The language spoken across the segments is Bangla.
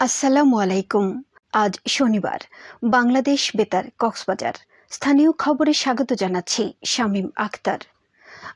আসসালামু আলাইকুম। আজ শনিবার বাংলাদেশ বেতার কক্সবাজার। স্থানীয় খবরে স্বাগত জানাচ্ছি শামীম আক্তার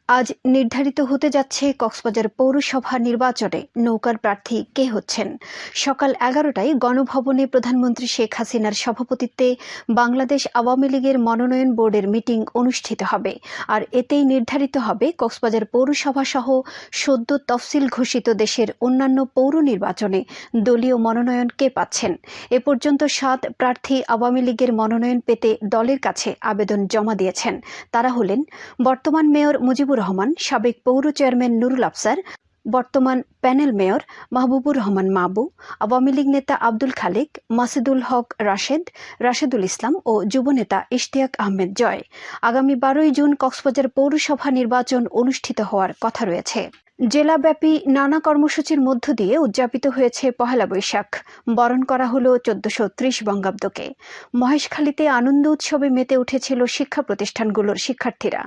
আজ নির্ধারিত হতে যাচ্ছে কক্সবাজার পৌরসভা নির্বাচনে। নৌকার প্রার্থী কে হচ্ছেন? সকাল এগারোটায় গণভবনে প্রধানমন্ত্রী শেখ হাসিনার সভাপতিত্বে বাংলাদেশ আওয়ামী লীগের মনোনয়ন বোর্ডের মিটিং অনুষ্ঠিত হবে। আর এতেই নির্ধারিত হবে কক্সবাজার পৌরসভা সহ সদ্য তফসিল ঘোষিত দেশের অন্যান্য পৌর নির্বাচনে দলীয় মনোনয়ন কে পাচ্ছেন? এ পর্যন্ত সাত প্রার্থী আওয়ামী লীগের মনোনয়ন পেতে দলের কাছে আবেদন জমা দিয়েছেন। তারা হলেন বর্তমান মেয়র মুজিবুর রহমান, সাবেক পৌর চেয়ারম্যান নুরুল আফসার, বর্তমান প্যানেল মেয়র মাহবুবুর রহমান মাবু, আওয়ামী লীগ নেতা আব্দুল খালেক, মাসিদুল হক রাশেদ, রাশেদুল ইসলাম ও যুবনেতা ইশতিয়াক আহমেদ জয়। আগামী বারোই জুন কক্সবাজার পৌরসভা নির্বাচন অনুষ্ঠিত হওয়ার কথা রয়েছে। জেলাব্যাপী নানা কর্মসূচির মধ্য দিয়ে উদযাপিত হয়েছে পহেলা বৈশাখ। বরণ করা হলো চোদ্দশো ত্রিশ বঙ্গাব্দকে। মহেশখালীতে আনন্দ উৎসবে মেতে উঠেছিল শিক্ষা প্রতিষ্ঠানগুলোর শিক্ষার্থীরা।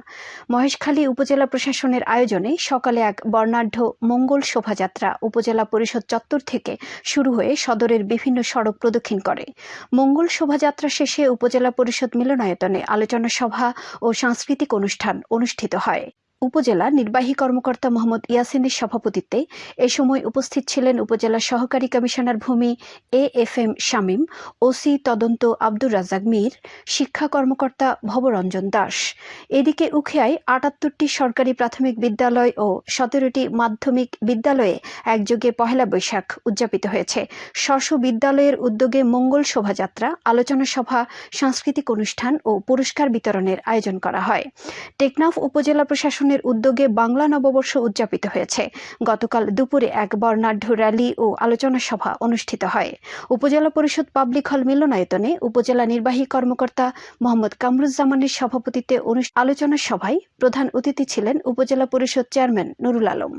মহেশখালী উপজেলা প্রশাসনের আয়োজনে সকালে এক বর্ণাঢ্য মঙ্গল শোভাযাত্রা উপজেলা পরিষদ চত্বর থেকে শুরু হয়ে সদরের বিভিন্ন সড়ক প্রদক্ষিণ করে। মঙ্গল শোভাযাত্রা শেষে উপজেলা পরিষদ মিলনায়তনে আলোচনা সভা ও সাংস্কৃতিক অনুষ্ঠান অনুষ্ঠিত হয়। উপজেলা নির্বাহী কর্মকর্তা মোহাম্মদ ইয়াসিনের সভাপতিত্বে এ সময় উপস্থিত ছিলেন উপজেলা সহকারী কমিশনার ভূমি A F M Shamim, OC তদন্ত আব্দুর রাজাক মীর, শিক্ষা কর্মকর্তা ভবরঞ্জন দাস। এদিকে উখিয়ায় আটাত্তরটি সরকারি প্রাথমিক বিদ্যালয় ও সতেরোটি মাধ্যমিক বিদ্যালয়ে একযোগে পহেলা বৈশাখ উদযাপিত হয়েছে। স্ব বিদ্যালয়ের উদ্যোগে মঙ্গল শোভাযাত্রা, আলোচনা সভা, সাংস্কৃতিক অনুষ্ঠান ও পুরস্কার বিতরণের আয়োজন করা হয়। টেকনাফ উপজেলা প্রশাসন প্রশাসনের উদ্যোগে বাংলা নববর্ষ উদযাপিত হয়েছে। গতকাল দুপুরে এক বর্ণাঢ্য র্যালি ও আলোচনা সভা অনুষ্ঠিত হয়। উপজেলা পরিষদ পাবলিক হল মিলনায়তনে উপজেলা নির্বাহী কর্মকর্তা মোহাম্মদ কামরুজ্জামানের সভাপতিত্বে আলোচনা সভায় প্রধান অতিথি ছিলেন উপজেলা পরিষদ চেয়ারম্যান নুরুল আলম।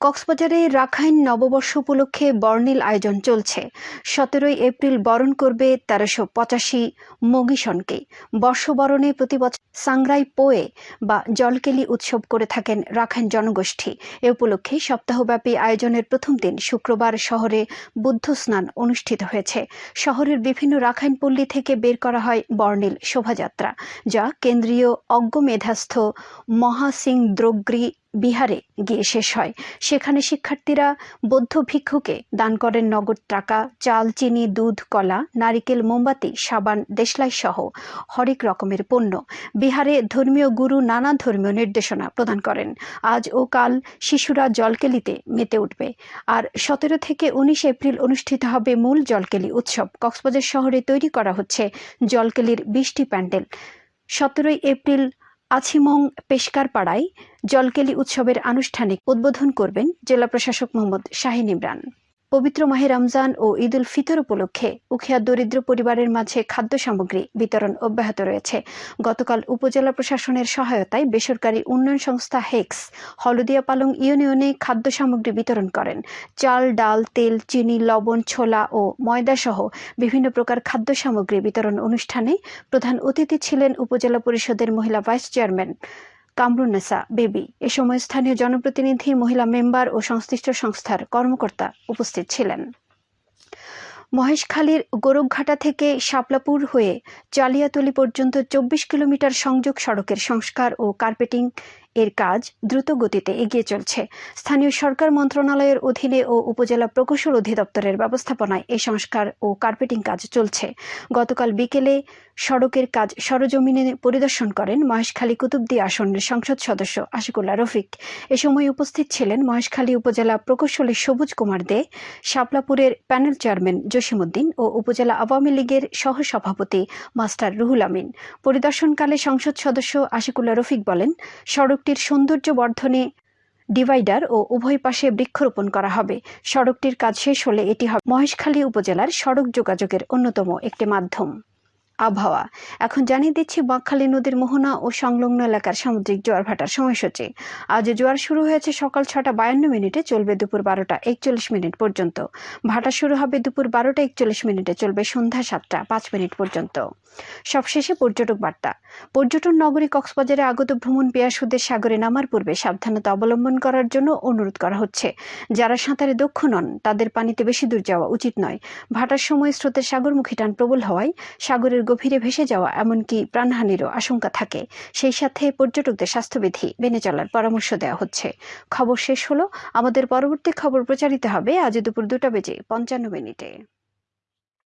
কক্সবাজারে রাখাইন নববর্ষ উপলক্ষে বর্ণিল আয়োজন চলছে। সতেরোই এপ্রিল বরণ করবে তেরোশো পঁচাশি মগিশনকে বর্ষবরণে প্রতি বছর সাংরাই পোয়ে বা জলকেলি উৎসব করে থাকেন রাখাইন জনগোষ্ঠী। এ উপলক্ষে সপ্তাহব্যাপী আয়োজনের প্রথম দিন শুক্রবার শহরে বুদ্ধ স্নান অনুষ্ঠিত হয়েছে। শহরের বিভিন্ন রাখাইন পল্লী থেকে বের করা হয় বর্ণিল শোভাযাত্রা, যা কেন্দ্রীয় অজ্ঞ মেধাস্থ মহাসিং দ্রোগ্রী বিহারে গিয়ে শেষ হয়। সেখানে শিক্ষার্থীরা বৌদ্ধ ভিক্ষুকে দান করেন নগদ টাকা, চাল, চিনি, দুধ, কলা, নারিকেল, মোমবাতি, সাবান, দেশলাই সহ হরেক রকমের পণ্য। বিহারে ধর্মীয় গুরু নানা ধর্মীয় নির্দেশনা প্রদান করেন। আজ ও কাল শিশুরা জলকেলিতে মেতে উঠবে। আর সতেরো থেকে উনিশ এপ্রিল অনুষ্ঠিত হবে মূল জলকেলি উৎসব। কক্সবাজার শহরে তৈরি করা হচ্ছে জলকেলির বিশটি প্যান্ডেল। সতেরোই এপ্রিল আছিমং পেশকার পাড়ায় জলকেলি উৎসবের আনুষ্ঠানিক উদ্বোধন করবেন জেলা প্রশাসক মোহাম্মদ শাহিন ইমরান। পবিত্র মাহে রমজান ও ঈদ উল ফিতর উপলক্ষে উখিয়া দরিদ্র পরিবারের মাঝে খাদ্য সামগ্রী বিতরণ অব্যাহত রয়েছে। গতকাল উপজেলা প্রশাসনের সহায়তায় বেসরকারি উন্নয়ন সংস্থা হেক্স হলদিয়া পালং ইউনিয়নে খাদ্য সামগ্রী বিতরণ করেন। চাল, ডাল, তেল, চিনি, লবণ, ছোলা ও ময়দা সহ বিভিন্ন প্রকার খাদ্য সামগ্রী বিতরণ অনুষ্ঠানে প্রধান অতিথি ছিলেন উপজেলা পরিষদের মহিলা ভাইস চেয়ারম্যান কামরুন্নেসা বেবি। এ সময় স্থানীয় জনপ্রতিনিধি, মহিলা মেম্বার ও সংশ্লিষ্ট সংস্থার কর্মকর্তা উপস্থিত ছিলেন। মহেশখালীর গোরখঘাটা থেকে শাপলাপুর হয়ে চালিয়াতলি পর্যন্ত চব্বিশ কিলোমিটার সংযোগ সড়কের সংস্কার ও কার্পেটিং এর কাজ দ্রুত গতিতে এগিয়ে চলছে। স্থানীয় সরকার মন্ত্রণালয়ের অধীনে ও উপজেলা প্রকৌশল অধিদপ্তরের ব্যবস্থাপনায় এই সংস্কার ও কার্পেটিং কাজ চলছে। গতকাল বিকেলে সড়কের কাজ সরজমিনে পরিদর্শন করেন মহেশখালী কুতুবদি আসনের সংসদ সদস্য আশিকুল্লাহ রফিক। এ সময় উপস্থিত ছিলেন মহেশখালী উপজেলা প্রকৌশলী সবুজ কুমার দে, শাপলাপুরের প্যানেল চেয়ারম্যান জসিমুদ্দিন ও উপজেলা আওয়ামী লীগের সহ সভাপতি মাস্টার রুহুল আমিন। পরিদর্শনকালে সংসদ সদস্য আশিকুল্লাহ রফিক বলেন, সড়কটির সৌন্দর্য বর্ধনে ডিভাইডার ও উভয় পাশে বৃক্ষরোপণ করা হবে। সড়কটির কাজ শেষ হলে এটি হবে মহেশখালী উপজেলার সড়ক যোগাযোগের অন্যতম একটি মাধ্যম। আবহাওয়া। এখন জানিয়ে দিচ্ছি, বাঁকখালী নদীর মোহনা ও সংলগ্ন এলাকার সামুদ্রিক জোয়ার ভাটার সময়সূচি। আজ জোয়ার শুরু হয়েছে সকাল ছটা বায়ান্ন মিনিটে, চলবে দুপুর বারোটা একচল্লিশ মিনিট পর্যন্ত। ভাটা শুরু হবে দুপুর বারোটা একচল্লিশ মিনিটে, চলবে সন্ধ্যা সাতটা পাঁচ মিনিট পর্যন্ত। সবশেষে পর্যটক বার্তা। পর্যটন নগরী কক্সবাজারে আগত ভ্রমণ পেয়াসুদের সাগরে নামার পূর্বে সাবধানতা অবলম্বন করার জন্য অনুরোধ করা হচ্ছে। যারা সাঁতারে দক্ষ নন, তাদের পানিতে বেশি দূর যাওয়া উচিত নয়। ভাটার সময় স্রোতের সাগরমুখী টান প্রবল হওয়ায় সাগরের গভীরে ভেসে যাওয়া এমনকি প্রাণহানিরও আশঙ্কা থাকে। সেই সাথে পর্যটকদের স্বাস্থ্যবিধি মেনে চলার পরামর্শ দেওয়া হচ্ছে। খবর শেষ হলো। আমাদের পরবর্তী খবর প্রচারিত হবে আজ দুপুর দুটা বেজে পঞ্চান্ন মিনিটে।